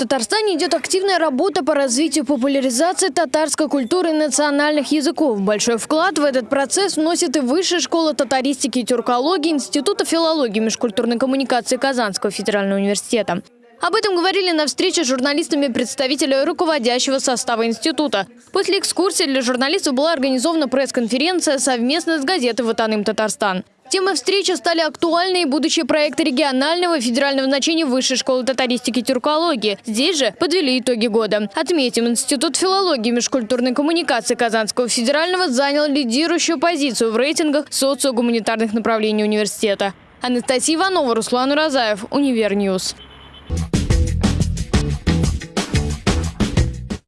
Татарстане идет активная работа по развитию популяризации татарской культуры и национальных языков. Большой вклад в этот процесс вносит и Высшая школа татаристики и тюркологии Института филологии и межкультурной коммуникации Казанского федерального университета. Об этом говорили на встрече с журналистами представители руководящего состава института. После экскурсии для журналистов была организована пресс-конференция совместно с газетой «Ватаным Татарстан». Темой встречи стали актуальные будущие проекты регионального и федерального значения Высшей школы татаристики и тюркологии. Здесь же подвели итоги года. Отметим, Институт филологии и межкультурной коммуникации Казанского федерального занял лидирующую позицию в рейтингах социогуманитарных направлений университета. Анастасия Иванова, Руслан Уразаев, Универньюз.